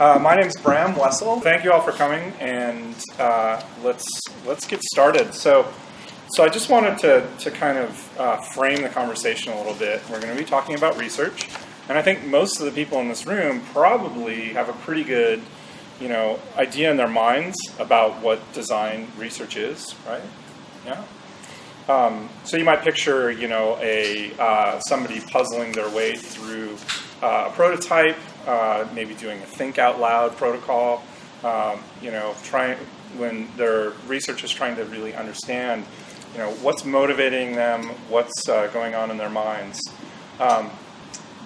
Uh, my name is Bram Wessel. Thank you all for coming, and uh, let's let's get started. So, so I just wanted to to kind of uh, frame the conversation a little bit. We're going to be talking about research, and I think most of the people in this room probably have a pretty good, you know, idea in their minds about what design research is, right? Yeah. Um, so you might picture, you know, a uh, somebody puzzling their way through uh, a prototype, uh, maybe doing a think out loud protocol. Um, you know, trying when their research is trying to really understand, you know, what's motivating them, what's uh, going on in their minds. Um,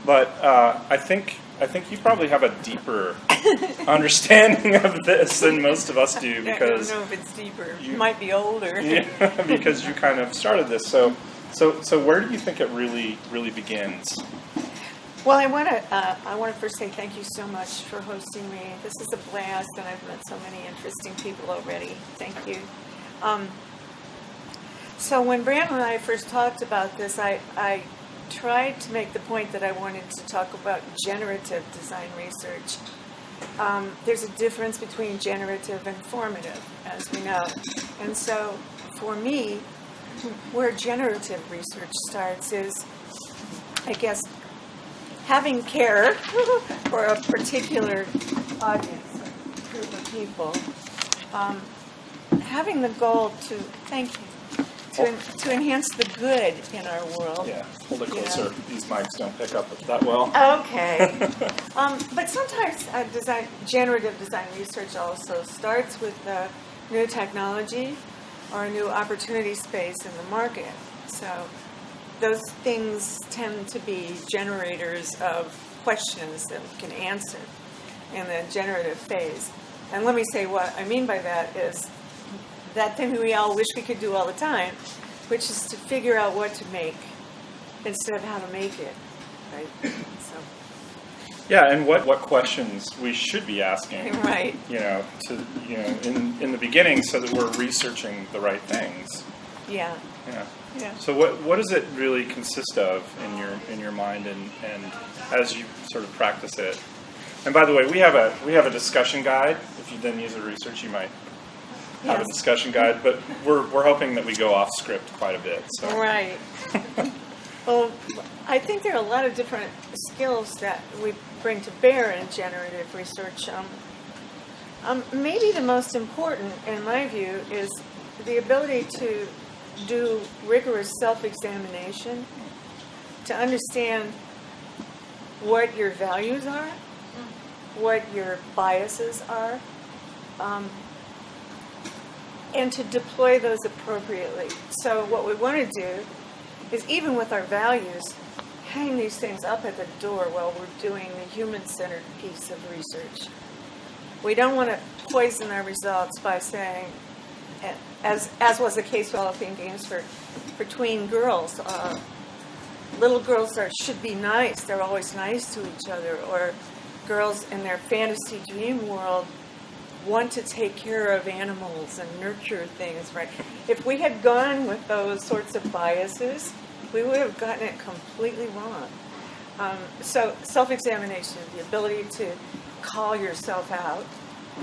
but uh, I think I think you probably have a deeper understanding of this than most of us do because I don't know if it's deeper. you- You might be older. yeah, because you kind of started this. So, so, so where do you think it really, really begins? Well, I want to uh, I want to first say thank you so much for hosting me. This is a blast, and I've met so many interesting people already. Thank you. Um, so when Brandon and I first talked about this, I, I tried to make the point that I wanted to talk about generative design research. Um, there's a difference between generative and formative, as we know. And so for me, where generative research starts is, I guess, having care for a particular audience, group of people, um, having the goal to, thank you, to, to enhance the good in our world. Yeah, hold it Yeah. closer. These mics don't pick up that well. Okay. um, but sometimes uh, design, generative design research also starts with uh, new technology or a new opportunity space in the market. So those things tend to be generators of questions that we can answer in the generative phase. And let me say what I mean by that is that thing we all wish we could do all the time, which is to figure out what to make instead of how to make it, right? So, Yeah, and what, what questions we should be asking, right. you know, to you know, in, in the beginning, so that we're researching the right things. Yeah. Yeah. Yeah. So what what does it really consist of in your in your mind and, and as you sort of practice it? And by the way, we have a we have a discussion guide. If you then use a research, you might have a discussion guide. But we're we're hoping that we go off script quite a bit. So Right. well, I think there are a lot of different skills that we bring to bear in generative research. Um, um, maybe the most important, in my view, is the ability to do rigorous self examination, to understand what your values are, what your biases are, um, and to deploy those appropriately. So, what we want to do is, even with our values, hang these things up at the door while we're doing the human centered piece of research. We don't want to poison our results by saying, as, as was the case with developing games for, for tween girls, uh, little girls are, should be nice, they're always nice to each other, or girls in their fantasy dream world want to take care of animals and nurture things, right? If we had gone with those sorts of biases, we would have gotten it completely wrong. Um, so, self examination, the ability to call yourself out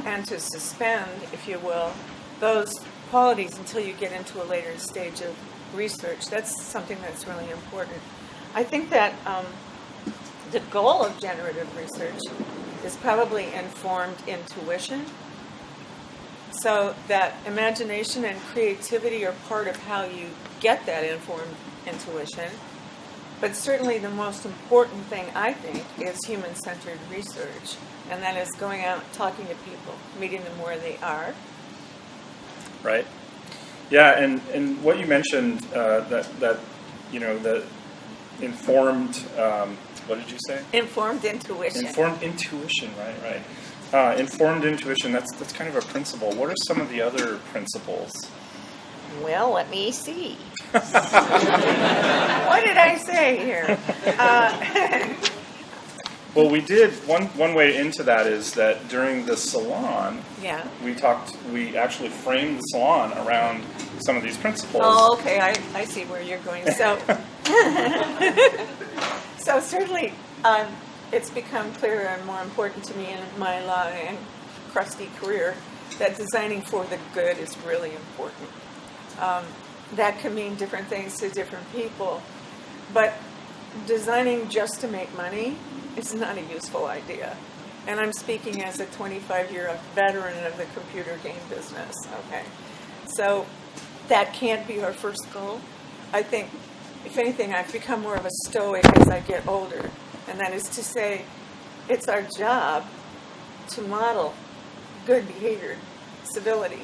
and to suspend, if you will, those qualities until you get into a later stage of research, that's something that's really important. I think that um, the goal of generative research is probably informed intuition. So that imagination and creativity are part of how you get that informed intuition. But certainly the most important thing, I think, is human centered research. And that is going out, talking to people, meeting them where they are. Right? Yeah, and, and what you mentioned uh, that that you know the informed um, what did you say? Informed intuition. Informed intuition, right, right. Uh, informed intuition. That's that's kind of a principle. What are some of the other principles? Well, let me see. what did I say here? Uh, Well, we did one one way into that is that during the salon, yeah. we talked. We actually framed the salon around some of these principles. Oh, okay. I, I see where you're going. So, so certainly, um, it's become clearer and more important to me in my long and crusty career that designing for the good is really important. Um, that can mean different things to different people, but designing just to make money is not a useful idea. And I'm speaking as a 25-year veteran of the computer game business, okay? So that can't be our first goal. I think, if anything, I've become more of a stoic as I get older. And that is to say, it's our job to model good behavior, civility,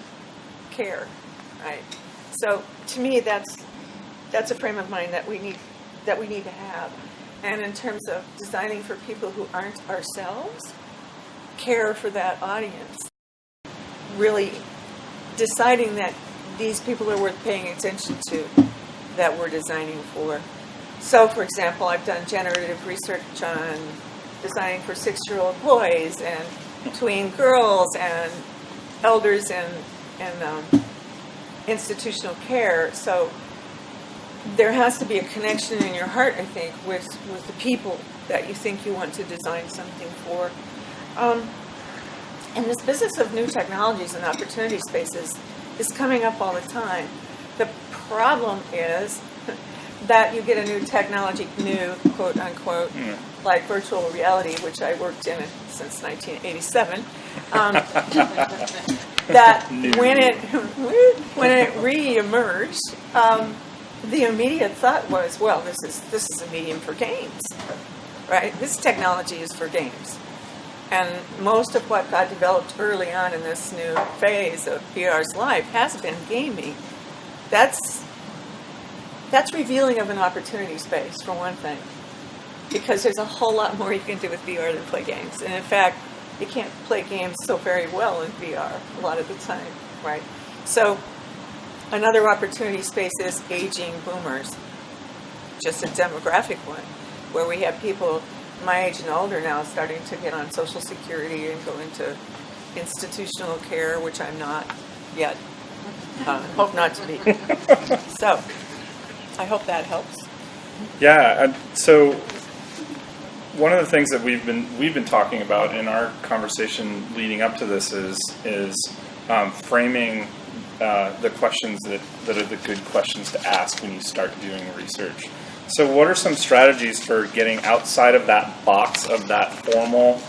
care, right? So to me, that's, that's a frame of mind that we need, that we need to have. And in terms of designing for people who aren't ourselves, care for that audience. Really deciding that these people are worth paying attention to that we're designing for. So, for example, I've done generative research on designing for six-year-old boys and tween girls and elders and, in um, institutional care. So there has to be a connection in your heart, I think, with, with the people that you think you want to design something for. Um, and this business of new technologies and opportunity spaces is coming up all the time. The problem is that you get a new technology, new quote unquote, Mm. like virtual reality, which I worked in since 1987. Um, that New. when it when it re-emerged, um, the immediate thought was, well, this is this is a medium for games, right? This technology is for games, and most of what got developed early on in this new phase of VR's life has been gaming. That's that's revealing of an opportunity space for one thing, because there's a whole lot more you can do with VR than play games, and in fact, you can't play games so very well in VR a lot of the time, right? So another opportunity space is aging boomers, just a demographic one, where we have people my age and older now starting to get on Social Security and go into institutional care, which I'm not yet. Uh, hope not to be. so, I hope that helps. Yeah, so one of the things that we've been we've been talking about in our conversation leading up to this is is um, framing uh, the questions that, that are the good questions to ask when you start doing research. So, what are some strategies for getting outside of that box of that formal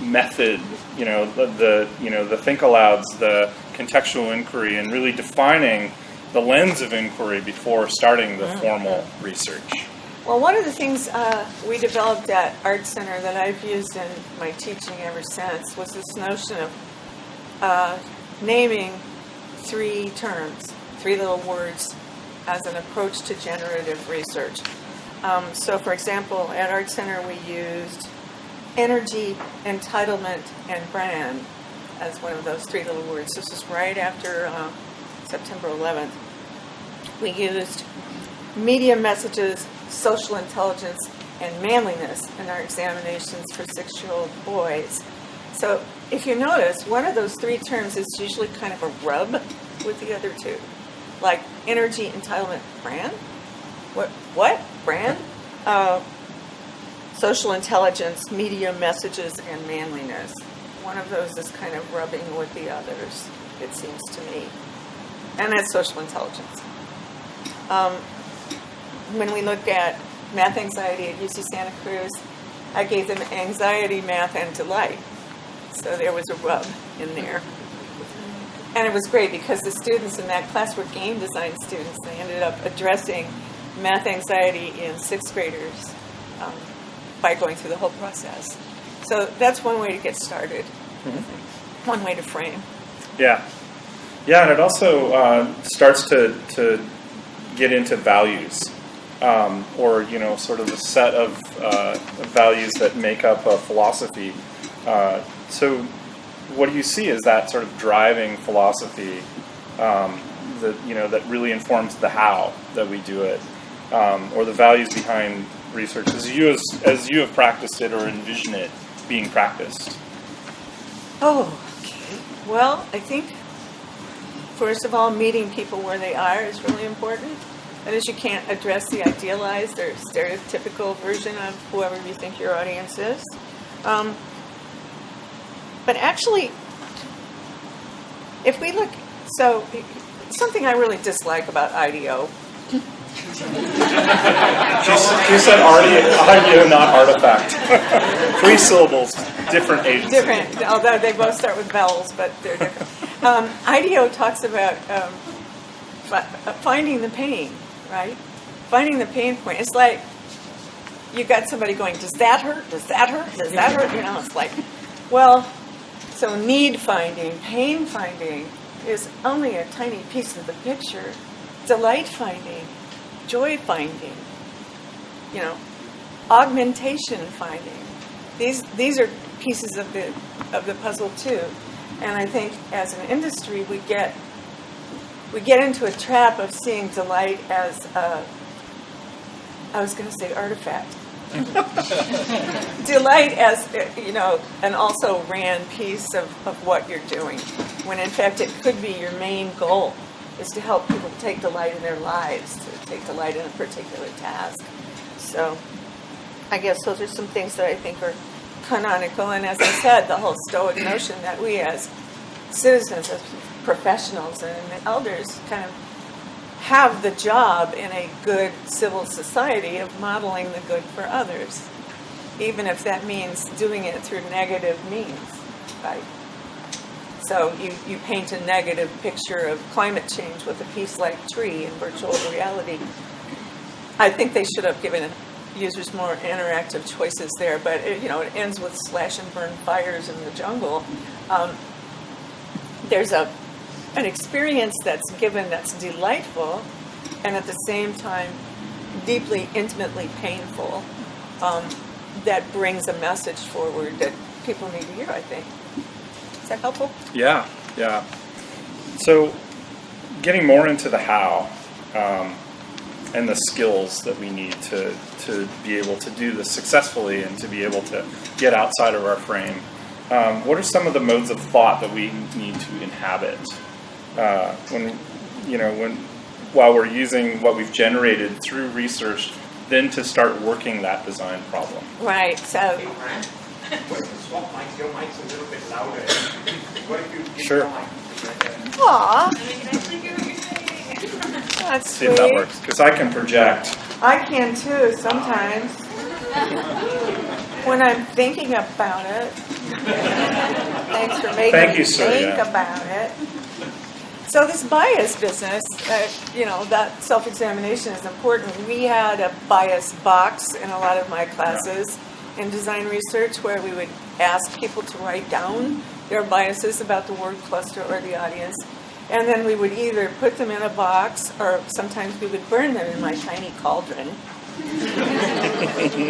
method? You know, the, the you know the think alouds, the contextual inquiry, and really defining the lens of inquiry before starting the formal research. Well, one of the things uh, we developed at Art Center that I've used in my teaching ever since was this notion of uh, naming three terms, three little words, as an approach to generative research. Um, so, for example, at Art Center, we used energy, entitlement, and brand as one of those three little words. This was right after uh, September 11th. We used media messages, social intelligence, and manliness in our examinations for six-year-old boys. So if you notice, one of those three terms is usually kind of a rub with the other two. Like energy, entitlement, brand? What? What? Brand? Uh, social intelligence, media messages, and manliness. One of those is kind of rubbing with the others, it seems to me. And that's social intelligence. Um, when we looked at math anxiety at UC Santa Cruz, I gave them anxiety, math, and delight. So there was a rub in there. And it was great because the students in that class were game design students. They ended up addressing math anxiety in sixth graders um, by going through the whole process. So that's one way to get started. Think. One way to frame. Yeah, yeah, and it also uh, starts to to get into values, um, or you know, sort of the set of uh, values that make up a philosophy. Uh, so, what do you see as that sort of driving philosophy um, that you know that really informs the how that we do it, um, or the values behind research as you as, as you have practiced it or envision it being practiced? Oh, okay. Well, I think, first of all, meeting people where they are is really important. That is, you can't address the idealized or stereotypical version of whoever you think your audience is. Um, but actually, if we look, so something I really dislike about IDEO She, said arti- audio, not artifact. Three syllables, different agency. different, although they both start with vowels, but they're different. Um, IDEO talks about um, uh, finding the pain, right? Finding the pain point. It's like you got somebody going, does that hurt? Does that hurt? Does that hurt? You know, it's like, well, so need finding, pain finding is only a tiny piece of the picture. Delight finding, joy finding, you know, augmentation finding. These these are pieces of the of the puzzle too. And I think as an industry we get we get into a trap of seeing delight as a I was going to say artifact. delight as you know an also ran piece of, of what you're doing when in fact it could be your main goal is to help people take delight in their lives to take delight in a particular task. So i guess those are some things that i think are canonical and as i said the whole stoic notion that we as citizens as professionals and elders kind of have the job in a good civil society of modeling the good for others, even if that means doing it through negative means, right? So you, you paint a negative picture of climate change with a piece like tree in virtual reality. I think they should have given users more interactive choices there, but it, you know it ends with slash and burn fires in the jungle. Um, there's a an experience that's given that's delightful and at the same time deeply intimately painful um, that brings a message forward that people need to hear i think is that helpful Yeah, yeah. So, getting more into the how um, and the skills that we need to, to be able to do this successfully and to be able to get outside of our frame. Um, what are some of the modes of thought that we need to inhabit uh, when, you know, when while we're using what we've generated through research, then to start working that design problem? right so Hey, Fran, swap mics, your mic's a little bit louder. What if you Sure. your mic right aw that's See if that works. Because I can project. i can too sometimes when i'm thinking about it thanks for making Thank me you, sir, think yeah. about it So this bias business, uh, you know, that self-examination is important. We had a bias box in a lot of my classes in design research where we would ask people to write down their biases about the word cluster or the audience. And then we would either put them in a box or sometimes we would burn them in my tiny cauldron.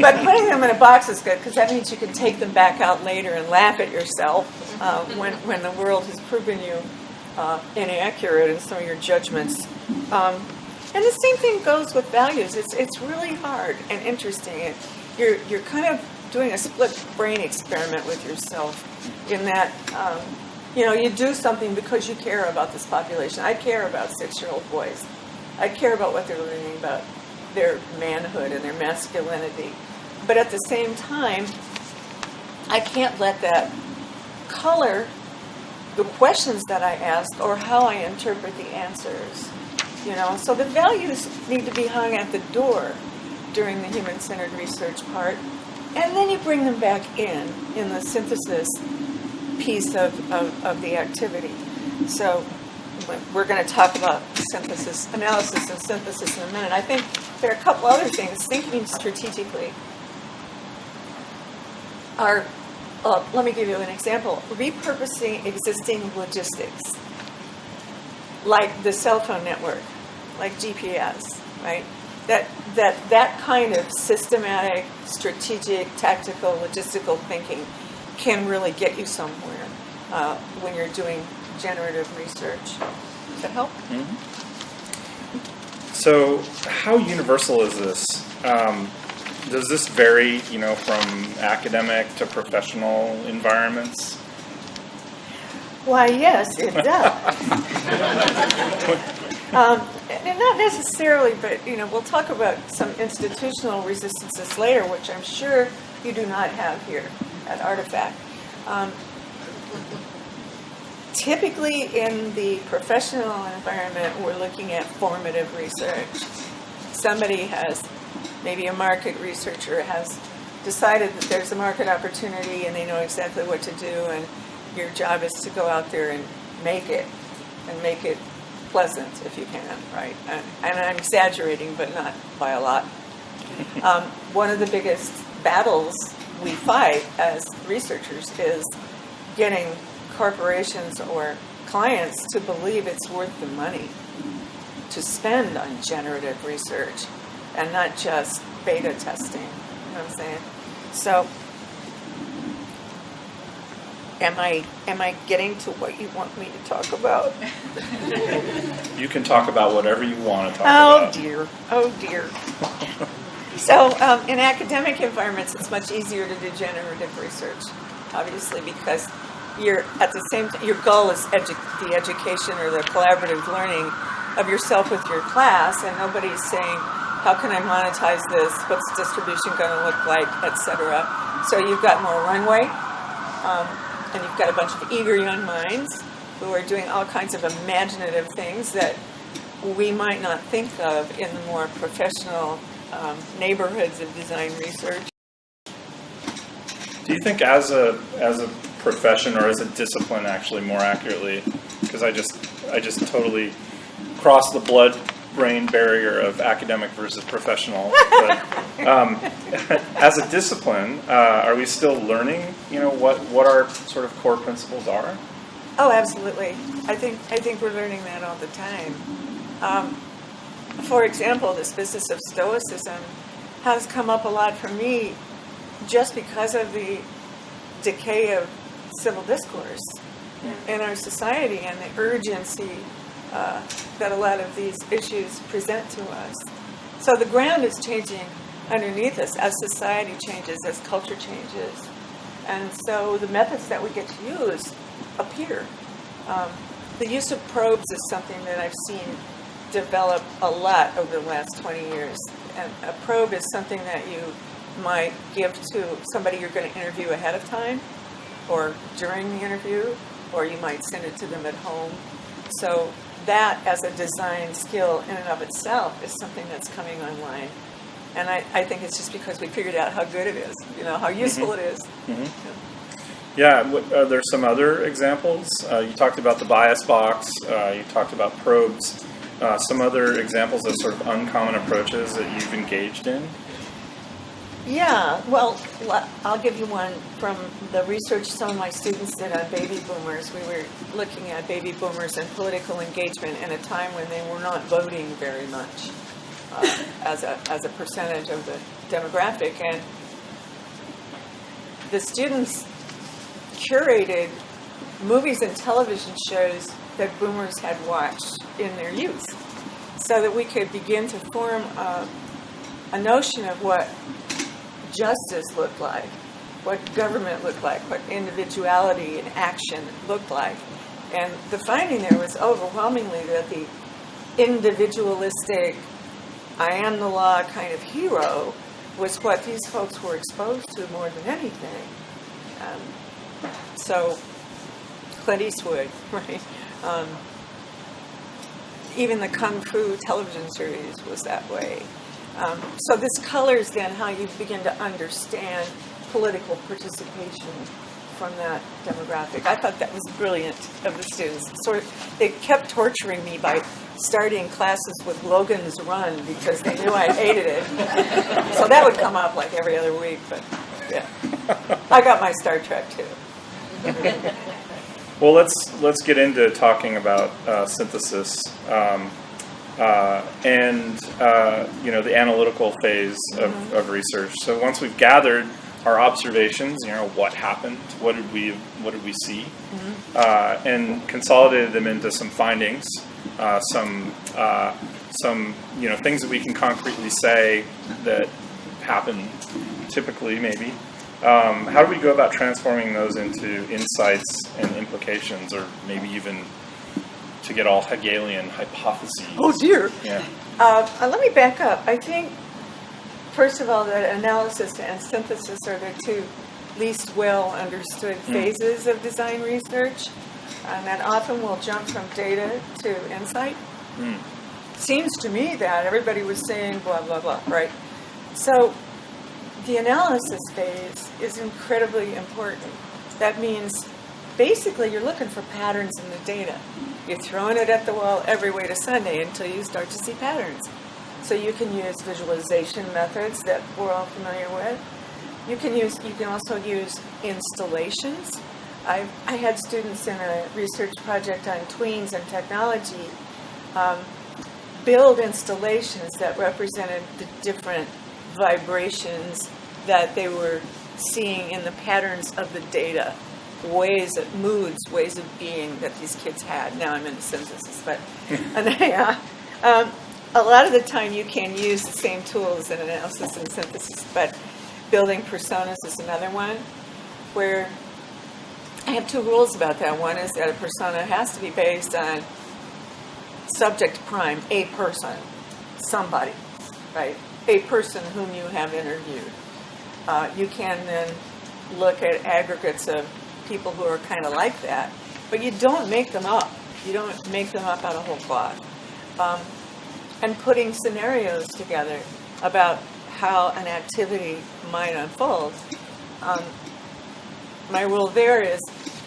but putting them in a box is good because that means you can take them back out later and laugh at yourself uh, when, when the world has proven you uh, inaccurate in some of your judgments. Um, and the same thing goes with values. It's, it's really hard and interesting. It, you're, you're kind of doing a split brain experiment with yourself in that, um, you know, you do something because you care about this population. I care about six-year-old boys. I care about what they're learning about their manhood and their masculinity. But at the same time, I can't let that color the questions that I ask or how I interpret the answers. You know, so the values need to be hung at the door during the human-centered research part, and then you bring them back in in the synthesis piece of, of, of the activity. So we're going to talk about synthesis, analysis and synthesis in a minute. I think there are a couple other things. Thinking strategically are, uh, let me give you an example. Repurposing existing logistics, like the cell phone network, like GPS, right? That, that, that kind of systematic, strategic, tactical, logistical thinking can really get you somewhere uh, when you're doing generative research. Does that help? So, how universal is this? Um, does this vary, you know, from academic to professional environments? Why, yes, it does. Um, and not necessarily, but you know, we'll talk about some institutional resistances later, which I'm sure you do not have here at Artifact. Um, typically, in the professional environment, we're looking at formative research. Somebody has, maybe a market researcher has decided that there's a market opportunity and they know exactly what to do, and your job is to go out there and make it, and make it pleasant if you can, right? And, and I'm exaggerating, but not by a lot. Um, one of the biggest battles we fight as researchers is getting corporations or clients to believe it's worth the money to spend on generative research and not just beta testing. You know what I'm saying? So, am I am I getting to what you want me to talk about? You can talk about whatever you want to talk Oh about. Oh dear, oh dear. So, um, in academic environments, it's much easier to do generative research, obviously, because you're at the same time, your goal is edu- the education or the collaborative learning of yourself with your class, and nobody's saying, how can I monetize this? What's distribution going to look like, etc. So, you've got more runway, um, and you've got a bunch of eager young minds who are doing all kinds of imaginative things that we might not think of in the more professional um, neighborhoods of design research. Do you think as a as a profession or as a discipline, actually, more accurately, because I just I just totally crossed the blood brain barrier of academic versus professional. But, um, as a discipline, uh, are we still learning? You know what what our sort of core principles are? Oh, absolutely. I think I think we're learning that all the time. Um, for example, this business of stoicism has come up a lot for me just because of the decay of civil discourse in our society and the urgency uh, that a lot of these issues present to us. So the ground is changing underneath us as society changes, as culture changes. And so the methods that we get to use appear. Um, the use of probes is something that I've seen develop a lot over the last 20 years. And a probe is something that you might give to somebody you're going to interview ahead of time or during the interview, or you might send it to them at home. So that as a design skill in and of itself is something that's coming online. And I, I think it's just because we figured out how good it is, you know, how useful it is. Yeah, what, are there some other examples? Uh, you talked about the bias box. Uh, you talked about probes. Uh, some other examples of sort of uncommon approaches that you've engaged in. Yeah, well, I'll give you one from the research some of my students did on baby boomers. We were looking at baby boomers and political engagement in a time when they were not voting very much uh, as a as a percentage of the demographic, and the students curated movies and television shows that boomers had watched in their youth, so that we could begin to form a, a notion of what justice looked like, what government looked like, what individuality and action looked like. And the finding there was overwhelmingly that the individualistic, I am the law kind of hero was what these folks were exposed to more than anything. Um, so, Clint Eastwood, right? Um, even the Kung Fu television series was that way. Um, so this colors then how you begin to understand political participation from that demographic. I thought that was brilliant of the students. Sort of, they kept torturing me by starting classes with Logan's Run because they knew I hated it. so that would come up like every other week. But yeah, I got my Star Trek too. Well, let's let's get into talking about uh, synthesis um, uh, and uh, you know the analytical phase of, of research. So once we've gathered our observations, you know what happened, what did we what did we see, uh, and consolidated them into some findings, uh, some uh, some you know things that we can concretely say that happen typically maybe. Um, how do we go about transforming those into insights and implications, or maybe even to get all Hegelian hypotheses. Oh dear. Yeah. Uh, uh, let me back up. I think, first of all, that analysis and synthesis are the two least well understood phases of design research. And that often we'll jump from data to insight. Mm. Seems to me that everybody was saying blah, blah, blah, right? So the analysis phase is incredibly important. That means basically you're looking for patterns in the data. You're throwing it at the wall every way to Sunday until you start to see patterns. So you can use visualization methods that we're all familiar with. You can use. You can also use installations. I I had students in a research project on tweens and technology um, build installations that represented the different vibrations that they were seeing in the patterns of the data, ways of moods, ways of being that these kids had. Now I'm into synthesis, but they, uh, um, a lot of the time you can use the same tools in analysis and synthesis, but building personas is another one where I have two rules about that. One is that a persona has to be based on subject prime, a person, somebody, right? A person whom you have interviewed. Uh, you can then look at aggregates of people who are kind of like that, but you don't make them up. You don't make them up out of whole cloth. Um, and putting scenarios together about how an activity might unfold. Um, my rule there is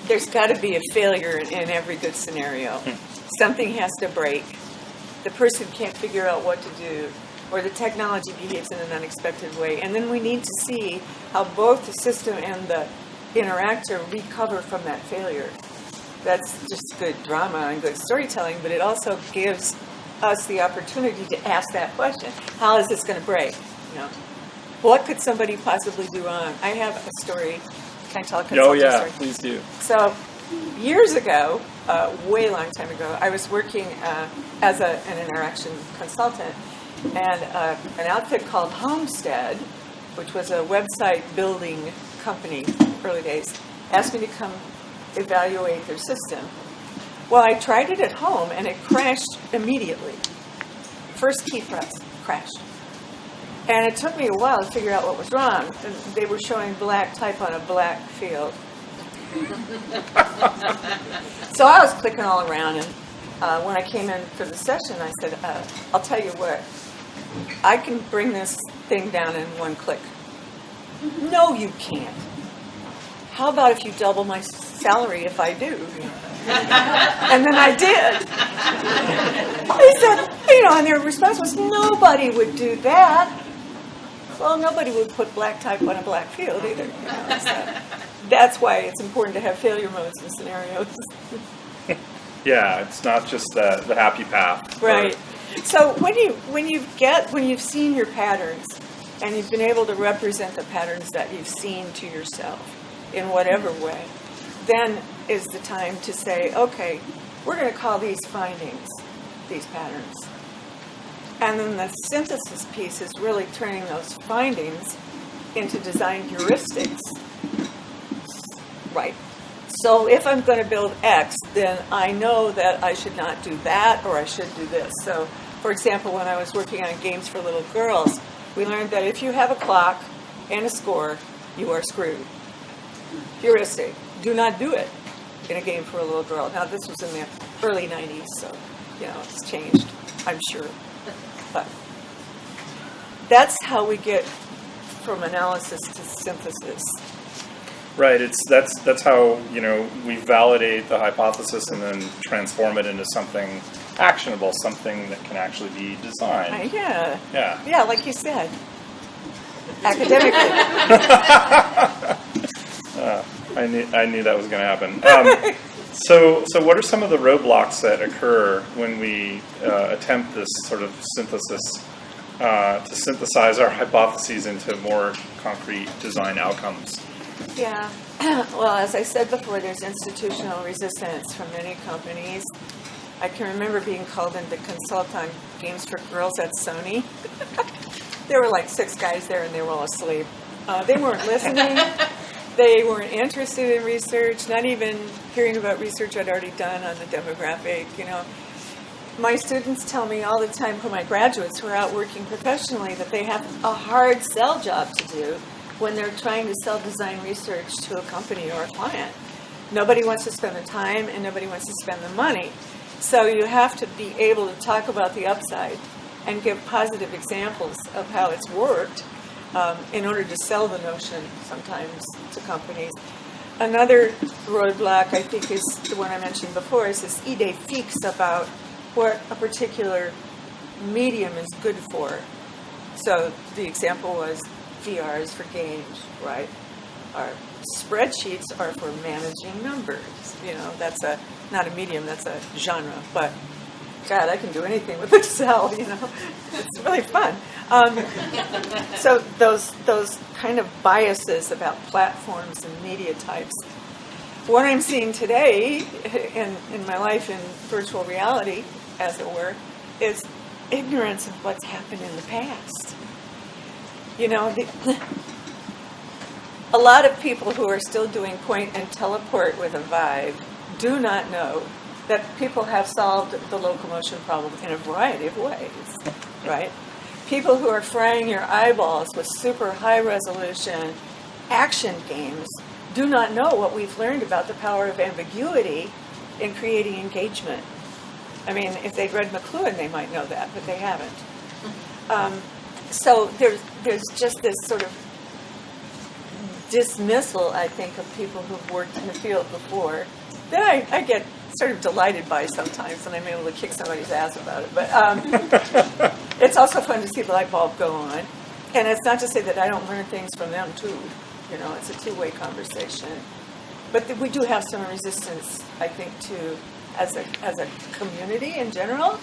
there's got to be a failure in, in every good scenario. Something has to break. The person can't figure out what to do, or the technology behaves in an unexpected way. And then we need to see how both the system and the interactor recover from that failure. That's just good drama and good storytelling, but it also gives us the opportunity to ask that question How is this going to break? You know, what could somebody possibly do wrong? I have a story. Can I tell a Oh yeah, story? please do. So, years ago, uh, way long time ago, I was working uh, as a, an interaction consultant, and uh, an outfit called Homestead, which was a website building company, early days, asked me to come evaluate their system. Well, I tried it at home, and it crashed immediately. First key press crashed. And it took me a while to figure out what was wrong. They were showing black type on a black field. So I was clicking all around, and uh, when I came in for the session, I said, uh, I'll tell you what, I can bring this thing down in one click. No, you can't. How about if you double my salary if I do? and then I did. They said, you know, and their response was, nobody would do that. Well, nobody would put black type on a black field either. You know, so that's why it's important to have failure modes and scenarios. Yeah, it's not just the, the happy path. Right. So when you when you get when you've seen your patterns and you've been able to represent the patterns that you've seen to yourself in whatever way, then is the time to say, okay, we're going to call these findings these patterns. And then the synthesis piece is really turning those findings into design heuristics. Right. So if I'm going to build X, then I know that I should not do that or I should do this. So, for example, when I was working on games for little girls, we learned that if you have a clock and a score, you are screwed. Heuristic. Do not do it in a game for a little girl. Now, this was in the early 90s, so, you know, it's changed, I'm sure. But that's how we get from analysis to synthesis. Right. It's that's that's how you know we validate the hypothesis and then transform it into something actionable, something that can actually be Uh, designed. yeah. Yeah. Yeah, like you said. Academically. I knew I knew that was going to happen. Um, so so what are some of the roadblocks that occur when we uh, attempt this sort of synthesis uh, to synthesize our hypotheses into more concrete design outcomes? Yeah. Well, as I said before, there's institutional resistance from many companies. I can remember being called in to consult on games for girls at Sony. there were like six guys there and they were all asleep. Uh, they weren't listening. They weren't interested in research, not even hearing about research I'd already done on the demographic, you know. My students tell me all the time, who my graduates who are out working professionally, that they have a hard sell job to do when they're trying to sell design research to a company or a client. Nobody wants to spend the time and nobody wants to spend the money. So you have to be able to talk about the upside and give positive examples of how it's worked um, in order to sell the notion sometimes to companies. Another roadblock, I think, is the one I mentioned before, is this idée fixe about what a particular medium is good for. So the example was VR is for games, right? Our spreadsheets are for managing numbers. You know, that's a not a medium, that's a genre. But God, I can do anything with Excel. You know, it's really fun. Um, so those those kind of biases about platforms and media types. What I'm seeing today in in my life in virtual reality, as it were, is ignorance of what's happened in the past. You know, the, a lot of people who are still doing point and teleport with a Vive do not know that people have solved the locomotion problem in a variety of ways, right? People who are frying your eyeballs with super high resolution action games do not know what we've learned about the power of ambiguity in creating engagement. I mean, if they'd read McLuhan, they might know that, but they haven't. Um, so there's there's just this sort of dismissal, I think, of people who've worked in the field before that I, I get sort of delighted by sometimes, and I'm able to kick somebody's ass about it. But um, it's also fun to see the light bulb go on, and it's not to say that I don't learn things from them too. You know, it's a two-way conversation. But th- we do have some resistance, I think, to as a as a community in general,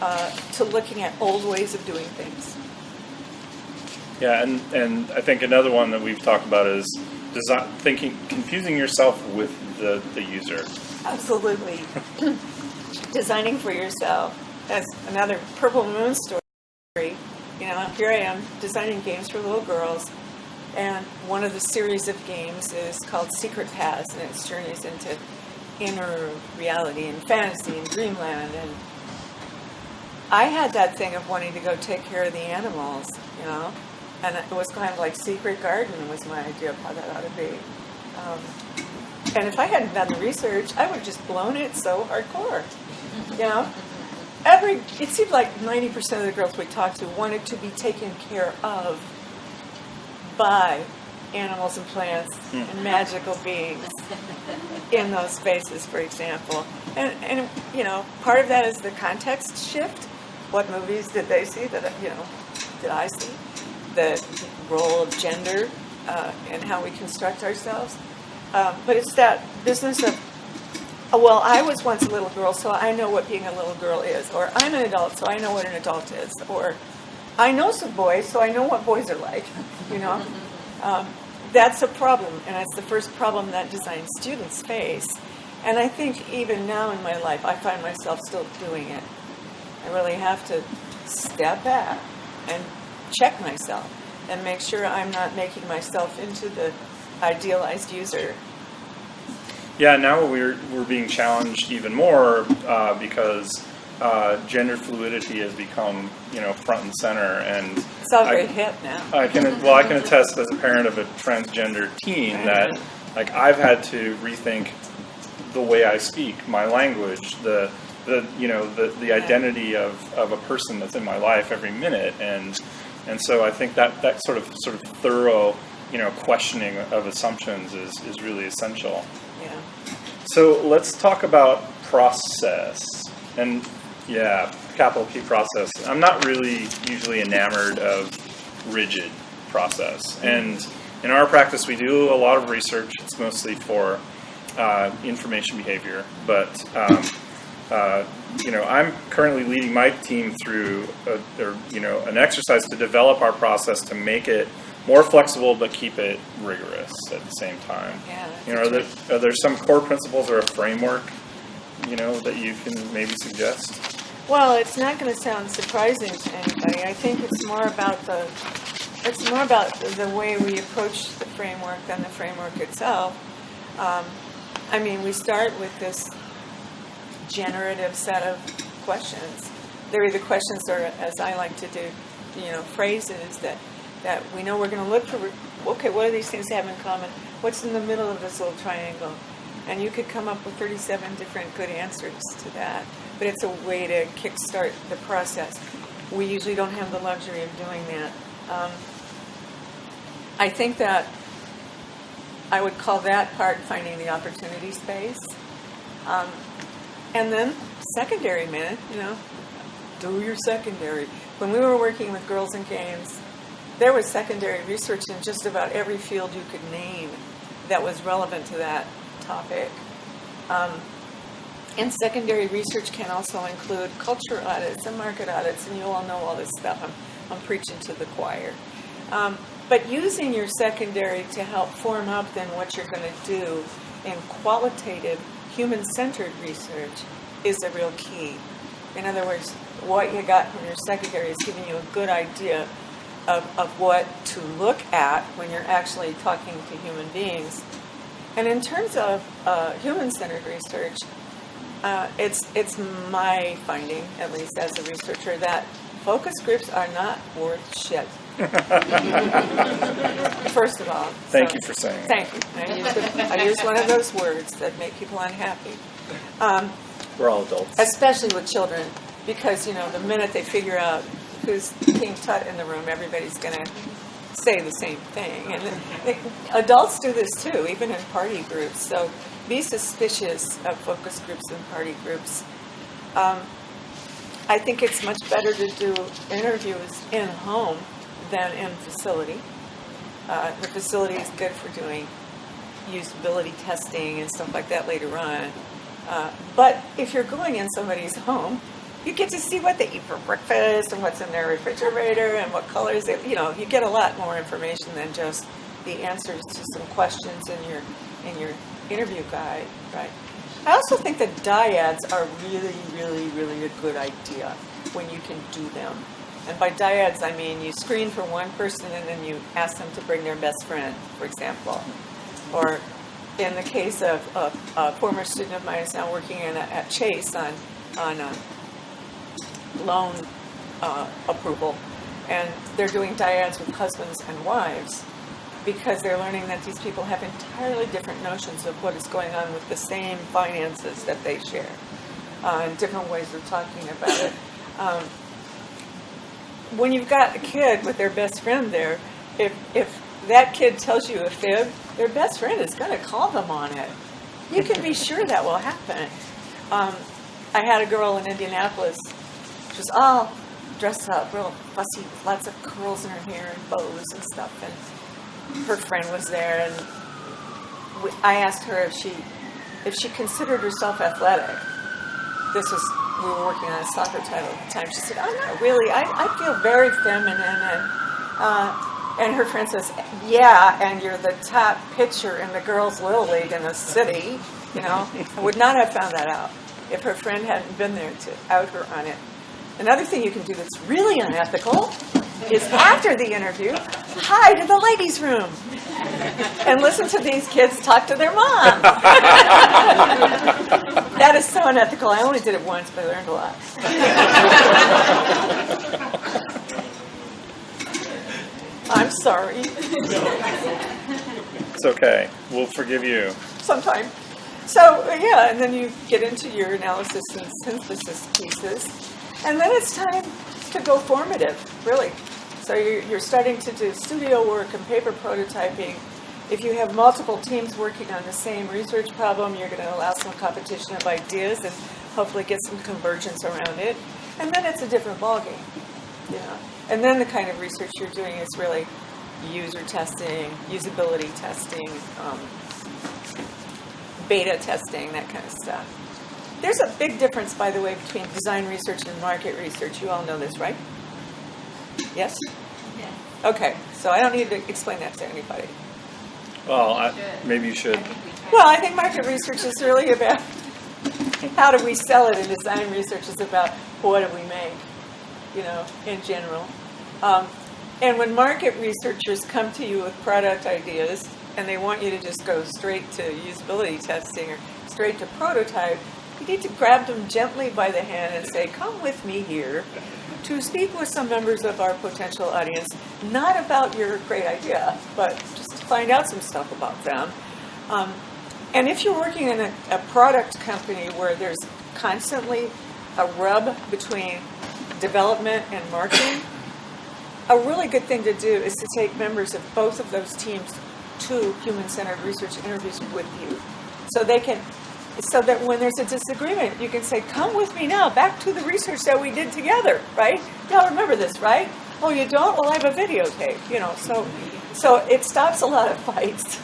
uh, to looking at old ways of doing things. Yeah, and, and I think another one that we've talked about is design, thinking, confusing yourself with the, the user. Absolutely. Designing for yourself. That's another Purple Moon story. You know, here I am designing games for little girls, and one of the series of games is called Secret Paths, and it's journeys into inner reality and fantasy and dreamland. And I had that thing of wanting to go take care of the animals, you know, and it was kind of like Secret Garden was my idea of how that ought to be. Um, and if I hadn't done the research, I would have just blown it so hardcore. You know? Every it seemed like 90% of the girls we talked to wanted to be taken care of by animals and plants and magical beings in those spaces, for example. And, and you know, part of that is the context shift. What movies did they see that, you know, did I see? The role of gender uh, and how we construct ourselves. Um, but it's that business of, oh, well, I was once a little girl, so I know what being a little girl is. Or I'm an adult, so I know what an adult is. Or I know some boys, so I know what boys are like, you know? Um, that's a problem, and it's the first problem that design students face. And I think even now in my life, I find myself still doing it. I really have to step back and check myself and make sure I'm not making myself into the idealized user. Yeah, now we're, we're being challenged even more uh, because uh, gender fluidity has become, you know, front and center. And It's all I- very hip now. I can well, I can attest as a parent of a transgender teen that like I've had to rethink the way I speak, my language, the the you know the the identity of, of a person that's in my life every minute, and and so I think that that sort of sort of thorough you know questioning of assumptions is is really essential. Yeah. So let's talk about process. And yeah, capital P process. I'm not really usually enamored of rigid process. And in our practice, we do a lot of research. It's mostly for uh, information behavior. But, um, uh, you know, I'm currently leading my team through, a, or, you know, an exercise to develop our process to make it more flexible but keep it rigorous at the same time. Yeah, You know, are there, are there some core principles or a framework, you know, that you can maybe suggest? Well, it's not going to sound surprising to anybody. I think it's more about the it's more about the way we approach the framework than the framework itself. Um, I mean, we start with this generative set of questions. They're either questions or, as I like to do, you know, phrases that, that we know we're going to look for. Okay, what do these things have in common? What's in the middle of this little triangle? And you could come up with 37 different good answers to that. But it's a way to kickstart the process. We usually don't have the luxury of doing that. Um, I think that I would call that part finding the opportunity space. Um, and then secondary, man, you know, do your secondary. When we were working with Girls and Games, there was secondary research in just about every field you could name that was relevant to that topic. Um, and secondary research can also include culture audits and market audits, and you all know all this stuff. I'm, I'm preaching to the choir. Um, but using your secondary to help form up then what you're going to do in qualitative, human centered research is a real key. In other words, what you got from your secondary is giving you a good idea of, of what to look at when you're actually talking to human beings. And in terms of uh, human centered research, uh, it's, it's my finding, at least as a researcher, that focus groups are not worth shit. First of all. Thank so- you for saying that. Thank you. I used, a- I used one of those words that make people unhappy. Um, We're all adults. especially with children, because, you know, the minute they figure out who's King Tut in the room, everybody's going to say the same thing. And they, adults do this too, even in party groups. So be suspicious of focus groups and party groups. Um, I think it's much better to do interviews in home than in facility. Uh, the facility is good for doing usability testing and stuff like that later on. Uh, but if you're going in somebody's home, you get to see what they eat for breakfast and what's in their refrigerator and what colors they, you know, you get a lot more information than just the answers to some questions in your in your interview guide, right? I also think that dyads are really, really, really a good idea when you can do them. And by dyads, I mean you screen for one person and then you ask them to bring their best friend, for example. Or in the case of a, a former student of mine is now working in a, at Chase on, on uh loan uh, approval. And they're doing dyads with husbands and wives because they're learning that these people have entirely different notions of what is going on with the same finances that they share uh, and different ways of talking about it. Um, when you've got a kid with their best friend there, if, if that kid tells you a fib, their best friend is going to call them on it. You can be sure that will happen. Um, I had a girl in Indianapolis. She was all dressed up, real fussy, lots of curls in her hair and bows and stuff. And her friend was there, and I asked her if she if she considered herself athletic. This was we were working on a soccer title at the time. She said, "I'm not really. I, I feel very feminine." And uh, and her friend says, "Yeah, and you're the top pitcher in the girls' little league in the city." You know, I would not have found that out if her friend hadn't been there to out her on it. Another thing you can do that's really unethical is after the interview, hide in the ladies' room and listen to these kids talk to their mom. that is so unethical. I only did it once, but I learned a lot. I'm sorry. It's okay. We'll forgive you. Sometime. So uh, yeah, and then you get into your analysis and synthesis pieces, and then it's time to go formative, really. So you're, you're starting to do studio work and paper prototyping. If you have multiple teams working on the same research problem, you're going to allow some competition of ideas and hopefully get some convergence around it. And then it's a different ballgame, you know. And then the kind of research you're doing is really user testing, usability testing, um, beta testing, that kind of stuff. There's a big difference, by the way, between design research and market research. You all know this, right? Yes? Yes. Okay, so I don't need to explain that to anybody. Well, I, maybe you should. Well, I think market research is really about how do we sell it, and design research is about what do we make, you know, in general. Um, And when market researchers come to you with product ideas and they want you to just go straight to usability testing or straight to prototype, you need to grab them gently by the hand and say, come with me here to speak with some members of our potential audience, not about your great idea, but just to find out some stuff about them. Um, and if you're working in a, a product company where there's constantly a rub between development and marketing, a really good thing to do is to take members of both of those teams to human-centered research interviews with you. So they can, so that when there's a disagreement, you can say, come with me now, back to the research that we did together, right? Y'all remember this, right? Oh, you don't? Well, I have a videotape, you know, so, so it stops a lot of fights.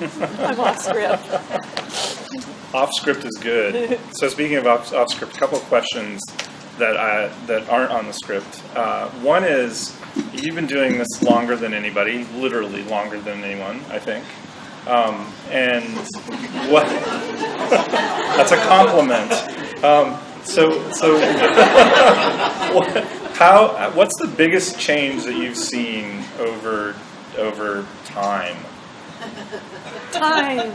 I'm off script. Off script is good. so speaking of off, off script, a couple of questions that I, that aren't on the script. Uh, one is you've been doing this longer than anybody, literally longer than anyone, I think. Um, and what? that's a compliment. Um, so so what, how? What's the biggest change that you've seen over over time? Time.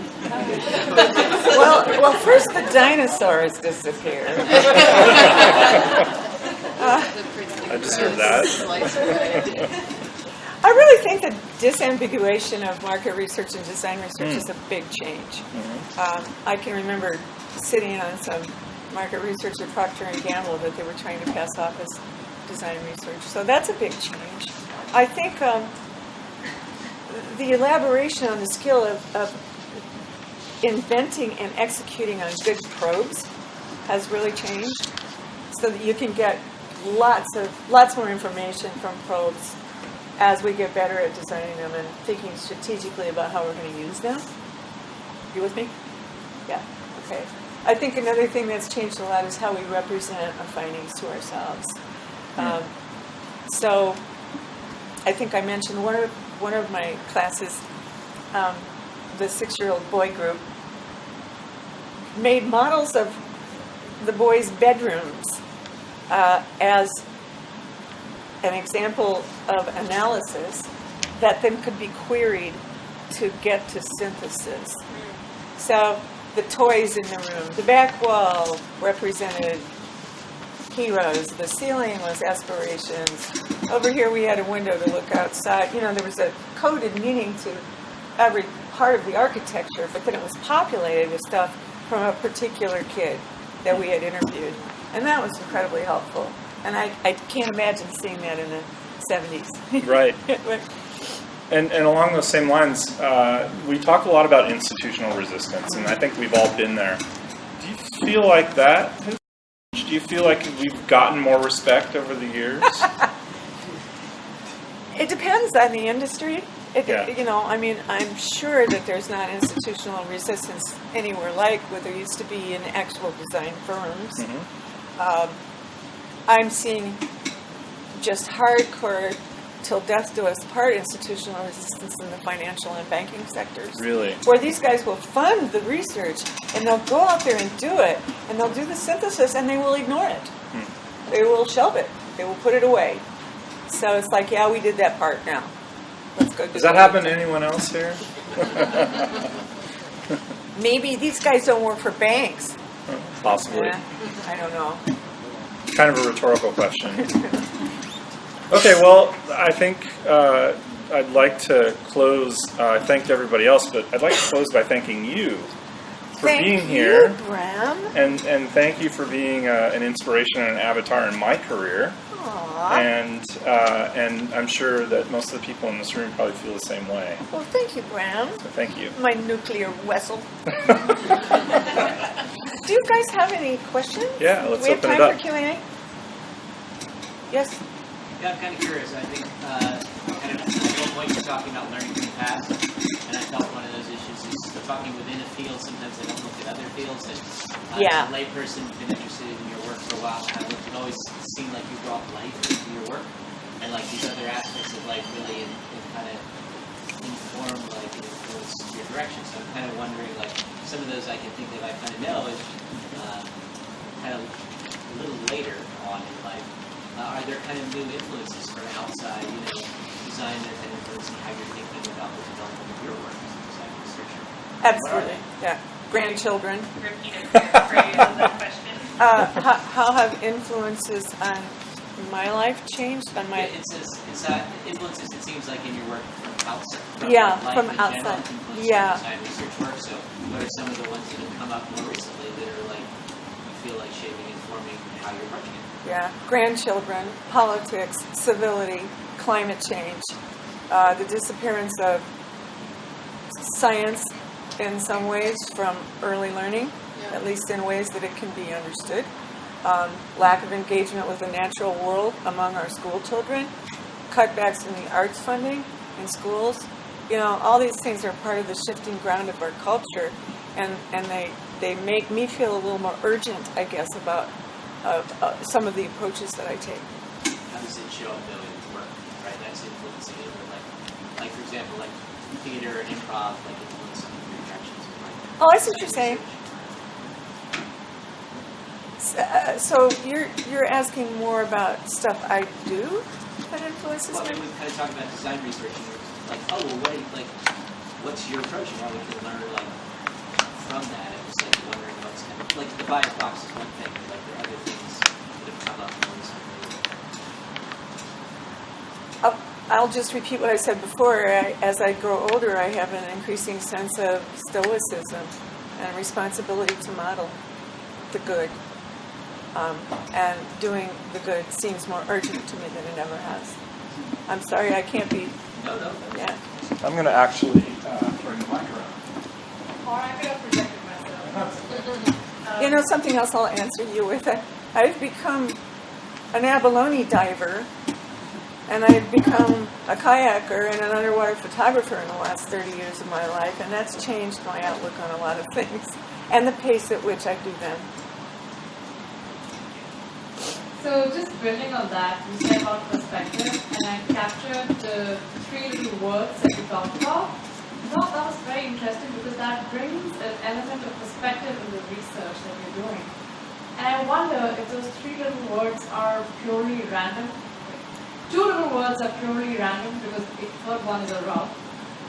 Well, well, first the dinosaurs disappeared. I deserve that. I really think the disambiguation of market research and design research is a big change. Um, I can remember sitting on some market research at Procter and Gamble that they were trying to pass off as design research. So that's a big change. I think um, the elaboration on the skill of, of inventing and executing on good probes has really changed, so that you can get lots of lots more information from probes as we get better at designing them and thinking strategically about how we're going to use them. You with me? Yeah. Okay. I think another thing that's changed a lot is how we represent our findings to ourselves. Um, so, I think I mentioned one of one of my classes, um, the six-year-old boy group made models of the boys' bedrooms uh, as an example of analysis that then could be queried to get to synthesis. So the toys in the room, the back wall represented heroes, the ceiling was aspirations. Over here we had a window to look outside. You know, there was a coded meaning to every part of the architecture, but then it was populated with stuff from a particular kid that we had interviewed. And that was incredibly helpful. And I, I can't imagine seeing that in the 70s. Right. And, and along those same lines, uh, we talk a lot about institutional resistance, and I think we've all been there. Do you feel like that? has changed? Do you feel like we've gotten more respect over the years? It depends on the industry. It, Yeah. You know, I mean, I'm sure that there's not institutional resistance anywhere like what there used to be in actual design firms. Um, I'm seeing just hardcore till death do us part institutional resistance in the financial and banking sectors. Really? Where these guys will fund the research and they'll go out there and do it and they'll do the synthesis and they will ignore it. Hmm. They will shelve it. They will put it away. So it's like, yeah, we did that part now. Let's go do Does that happen to anyone else here? Maybe these guys don't work for banks. Possibly. Yeah, I don't know. Kind of a rhetorical question. Okay, well, I think uh, I'd like to close. Uh, I thanked everybody else, but I'd like to close by thanking you for Thank being you, here. Bram. And, and thank you for being uh, an inspiration and an avatar in my career. Aw. And, uh, and I'm sure that most of the people in this room probably feel the same way. Well, thank you, Bram. So thank you. My nuclear vessel. Do you guys have any questions? Yeah, let's we have open it time up. for Q&A? Yes? Yeah, I'm kind of curious. I think, uh, kind of, at one point you're talking about learning from the past, and I felt one of those issues is talking within a field. Sometimes I don't look at other fields. And, uh, Yeah. As a layperson, been interested in your work for a while, and it always seemed like you brought life into your work, and like these other aspects of life really in, in kind of inform like and influence your direction. So I'm kind of wondering, like some of those I can think that I kind of know is uh, kind of a little later on in life. uh, are there kind of new influences from outside, you know, design that kind of influencing how you're thinking about the development of your work as a design researcher? Absolutely, yeah. Grandchildren. Repeat a phrase of that question. Uh, how, how have influences on my life changed? On my Yeah, it says, it's that influences, it seems like in your work from outside, from Yeah, from in general, outside. Yeah. your research work, so what are some of the ones that have come up more recently that are like, you feel like shaping and forming how you're approaching it? yeah, grandchildren, politics, civility, climate change, uh, the disappearance of science in some ways from early learning, at least in ways that it can be understood. Um, lack of engagement with the natural world among our school children, cutbacks in the arts funding in schools. You know, all these things are part of the shifting ground of our culture, and, and they, they make me feel a little more urgent, I guess, about uh, uh, some of the approaches that I take. How does it show up though in work, right? That's influencing it, like, like for example, like theater and improv, like of your like. Oh, I see what you're saying. Uh, So you're you're asking more about stuff I do that influences Well, me? and we kind of talked about design research, and you're like, oh, well, what, like, what's your approach, and how we can learn, like, from that? It was like wondering what's kind of, like, the bias box is one thing, but like, there are other things that have come up. I'll, I'll just repeat what I said before. I, as I grow older, I have an increasing sense of stoicism and responsibility to model the good. Um, and doing the good seems more urgent to me than it ever has. I'm sorry, I can't be. No, no, Yeah. I'm going to actually uh, bring the mic around. Or I could have projected myself. You know, something else I'll answer you with. I- I've become an abalone diver, and I've become a kayaker and an underwater photographer in the last 30 years of my life, and that's changed my outlook on a lot of things and the pace at which I do them. So just building on that, you said about perspective, and I captured the three little words that you talked about. Thought that was very interesting because that brings an element of perspective in the research that you're doing. And I wonder if those three little words are purely random. Two little words are purely random because the third one is a rough.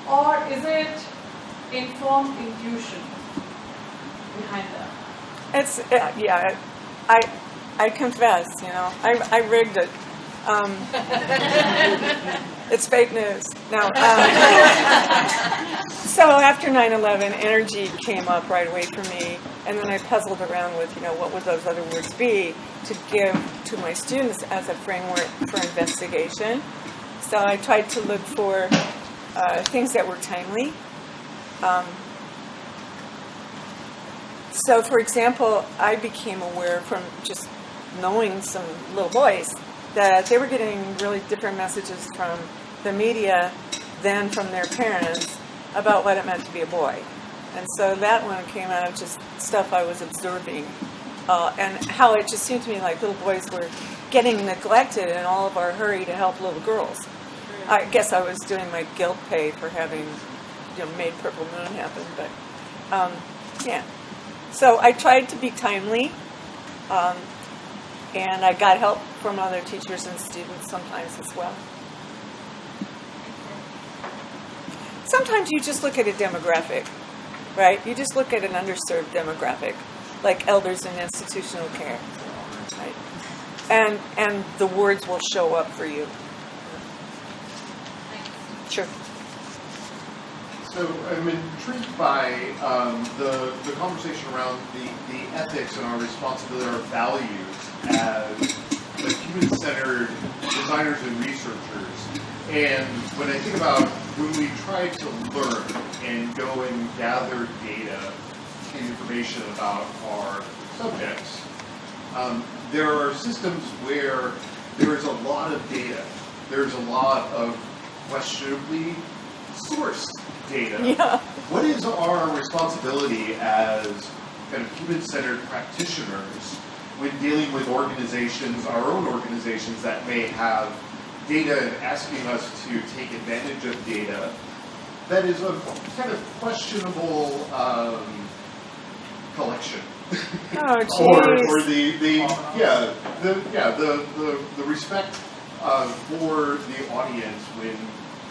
Or is it informed intuition behind that? It's, uh, yeah, I, I confess, you know, I, I rigged it. Um, it's fake news. No. Um, so after 9/11, energy came up right away for me, and then I puzzled around with, you know, what would those other words be to give to my students as a framework for investigation. So I tried to look for uh, things that were timely. Um, so, for example, I became aware from just knowing some little boys that they were getting really different messages from the media than from their parents about what it meant to be a boy. And so that one came out of just stuff I was observing uh, and how it just seemed to me like little boys were getting neglected in all of our hurry to help little girls. I guess I was doing my guilt pay for having you know, made Purple Moon happen, but um, yeah. So I tried to be timely, um, and I got help from other teachers and students sometimes as well. Sometimes you just look at a demographic, right? You just look at an underserved demographic, like elders in institutional care, right? And and the words will show up for you. Sure. So I'm intrigued by um, the, the conversation around the, the ethics and our responsibility, our values as like human-centered designers and researchers. And when I think about when we try to learn and go and gather data and information about our subjects, um, there are systems where there is a lot of data. There's a lot of questionably sourced data. Yeah. What is our responsibility as kind of human-centered practitioners when dealing with organizations, our own organizations that may have data and asking us to take advantage of data that is a kind of questionable um, collection? Oh, Or, or the, the, yeah, the, yeah, the, the, the respect, uh, for the audience when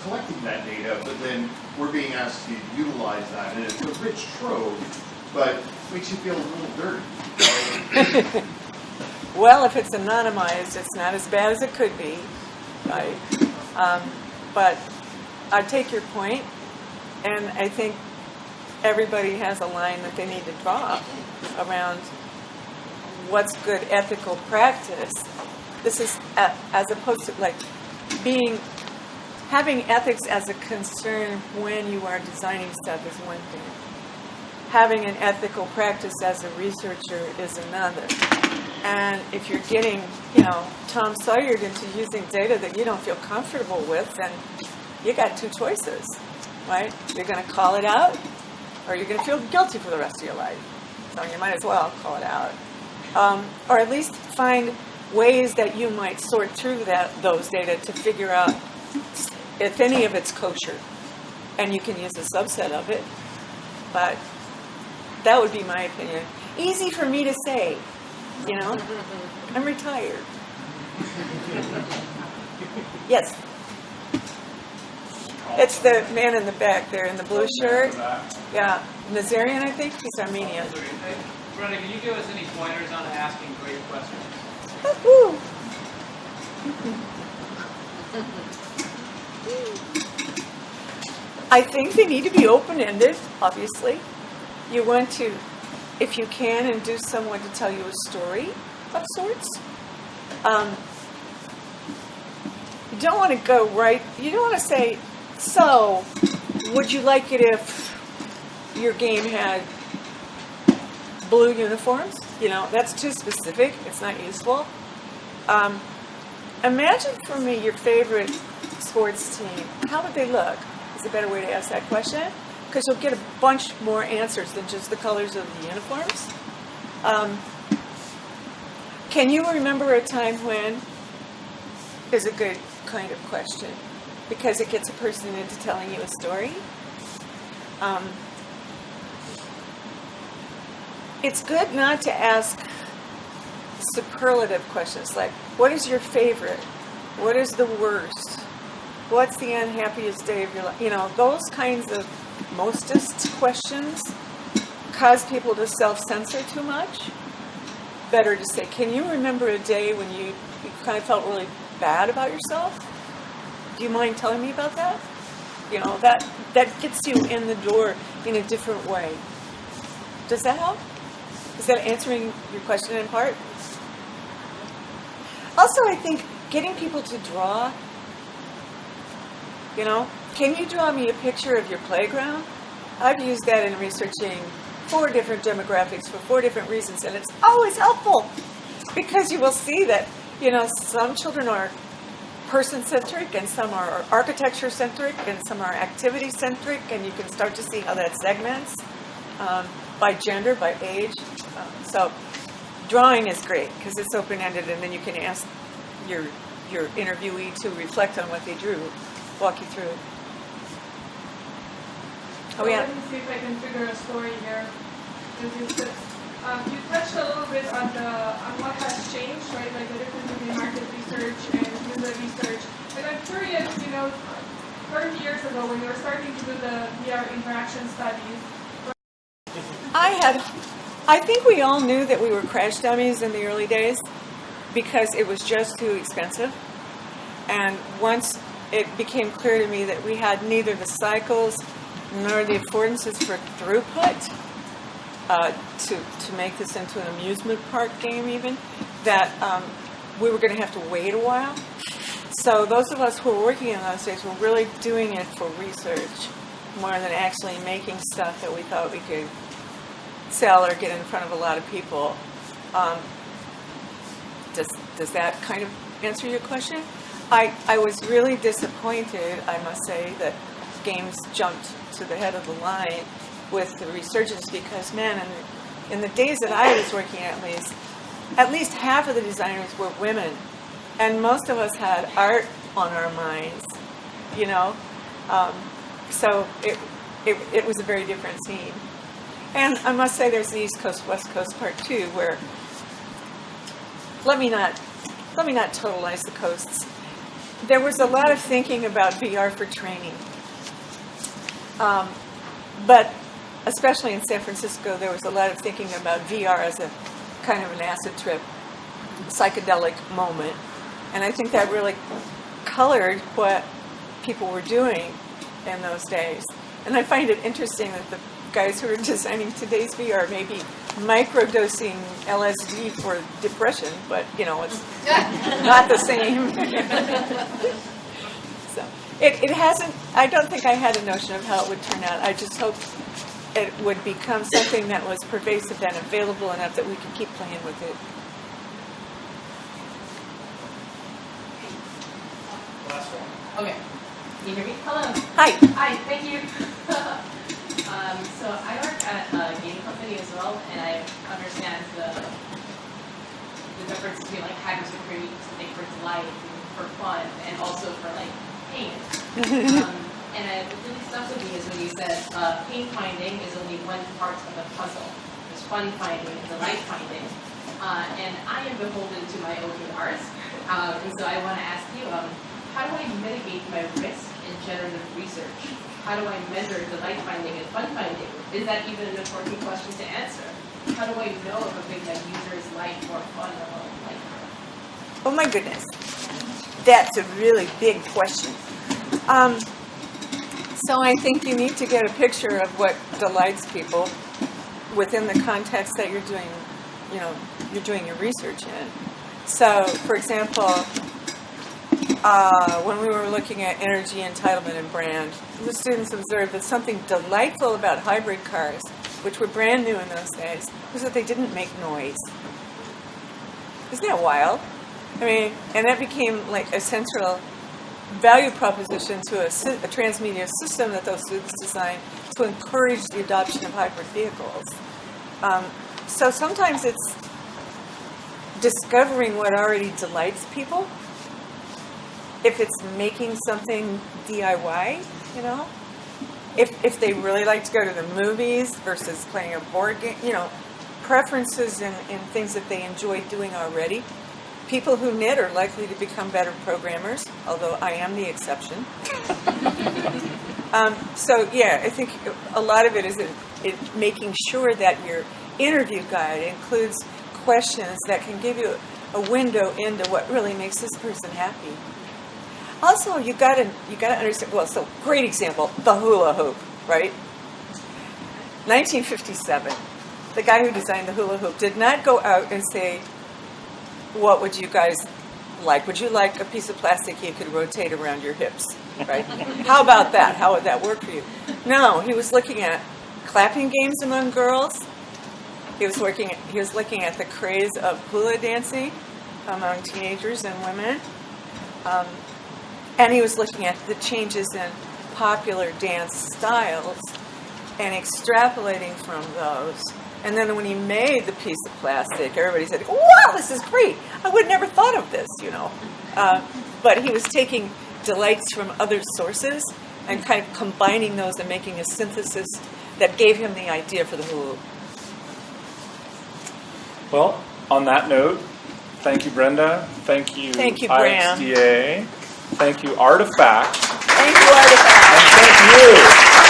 collecting that data, but then we're being asked to utilize that, and it's a rich trove, but makes you feel a little dirty. Well, if it's anonymized, it's not as bad as it could be, right? Um, but I take your point, and I think everybody has a line that they need to draw around what's good ethical practice. This is as opposed to like being having ethics as a concern when you are designing stuff is one thing. Having an ethical practice as a researcher is another. And if you're getting, you know, Tom Sawyered into using data that you don't feel comfortable with, then you got two choices, right? You're going to call it out, or you're going to feel guilty for the rest of your life. So you might as well call it out, um, or at least find ways that you might sort through that those data to figure out if any of it's kosher, and you can use a subset of it. But that would be my opinion. Easy for me to say, you know. I'm retired. Yes. It's the man in the back there in the blue shirt. Yeah, Nazarian, I think. He's Armenian. Brenda, can you give us any pointers on asking great questions? Woo-hoo. I think they need to be open-ended, obviously. You want to, if you can, induce someone to tell you a story of sorts. Um, you don't want to go right, you don't want to say, so, would you like it if your game had blue uniforms? You know, that's too specific, it's not useful. Um, imagine for me your favorite sports team. How would they look? Is a better way to ask that question because you'll get a bunch more answers than just the colors of the uniforms. Um, can you remember a time when? Is a good kind of question because it gets a person into telling you a story. Um, it's good not to ask superlative questions like, what is your favorite? What is the worst? What's the unhappiest day of your life? You know, those kinds of mostest questions cause people to self-censor too much. Better to say, can you remember a day when you, you kind of felt really bad about yourself? Do you mind telling me about that? You know, that, that gets you in the door in a different way. Does that help? Is that answering your question in part? Also, I think getting people to draw, you know, can you draw me a picture of your playground? I've used that in researching four different demographics for four different reasons, and it's always helpful because you will see that, you know, some children are person centric and some are architecture centric and some are activity centric, and you can start to see how that segments um, by gender, by age. Um, so drawing is great because it's open ended, and then you can ask your your interviewee to reflect on what they drew, walk you through. it. Oh yeah. Let me see if I can figure a story here. Um, you touched a little bit on the on what has changed, right? Like the difference between market research and user research. And I'm curious, you know, 30 years ago when you were starting to do the VR interaction studies, I had, I think we all knew that we were crash dummies in the early days because it was just too expensive. And once it became clear to me that we had neither the cycles nor the affordances for throughput uh, to, to make this into an amusement park game even, that um, we were going to have to wait a while. So those of us who were working in those days were really doing it for research more than actually making stuff that we thought we could sell or get in front of a lot of people. Um, does, does that kind of answer your question? I, I was really disappointed, I must say, that games jumped to the head of the line with the resurgence because, man, in the, in the days that I was working at least, at least half of the designers were women. And most of us had art on our minds, you know? Um, so it, it, it was a very different scene. And I must say, there's the East Coast, West Coast part too, where, let me not, let me not totalize the coasts. There was a lot of thinking about VR for training. Um, But especially in San Francisco, there was a lot of thinking about VR as a kind of an acid trip, psychedelic moment. And I think that really colored what people were doing in those days. And I find it interesting that the guys who are designing today's VR may be microdosing LSD for depression, but you know, it's not the same. so it, it hasn't, I don't think I had a notion of how it would turn out. I just hope it would become something that was pervasive and available enough that we could keep playing with it. Last one. Okay. Can you hear me? Hello. Hi. Hi, thank you. um, so I work at a game company as well, and I understand the the difference between like create something for delight and for fun, and also for like pain. um, and I, what really stuck with me is when you said uh, pain finding is only one part of the puzzle. There's fun finding and delight finding. Uh, and I am beholden to my own guitars. Um, and so I want to ask you, um, how do I mitigate my risk in generative research? How do I measure delight finding and fun finding? Is that even an important question to answer? How do I know if a thing that users like more fun or like? Oh my goodness. That's a really big question. Um, so I think you need to get a picture of what delights people within the context that you're doing, you know, you're doing your research in. So, for example, uh, when we were looking at energy entitlement and brand, the students observed that something delightful about hybrid cars, which were brand new in those days, was that they didn't make noise. Isn't that wild? I mean, and that became like a central value proposition to a, a transmedia system that those students designed to encourage the adoption of hybrid vehicles. Um, so sometimes it's discovering what already delights people. If it's making something DIY, you know, if if they really like to go to the movies versus playing a board game, you know, preferences and, and things that they enjoy doing already. People who knit are likely to become better programmers, although I am the exception. um, so yeah, I think a lot of it is in, in making sure that your interview guide includes questions that can give you a window into what really makes this person happy. Also, you gotta you gotta understand. Well, so great example, the hula hoop, right? 1957. The guy who designed the hula hoop did not go out and say, "What would you guys like? Would you like a piece of plastic you could rotate around your hips?" Right? How about that? How would that work for you? No, he was looking at clapping games among girls. He was working. He was looking at the craze of hula dancing among teenagers and women. Um, and he was looking at the changes in popular dance styles and extrapolating from those. And then when he made the piece of plastic, everybody said, wow, this is great. I would never thought of this, you know. Uh, but he was taking delights from other sources and kind of combining those and making a synthesis that gave him the idea for the hula. Well, on that note, thank you, Brenda. Thank you, Thank you, Bram. Thank you, Artifact. Thank you, Artifact. And thank you,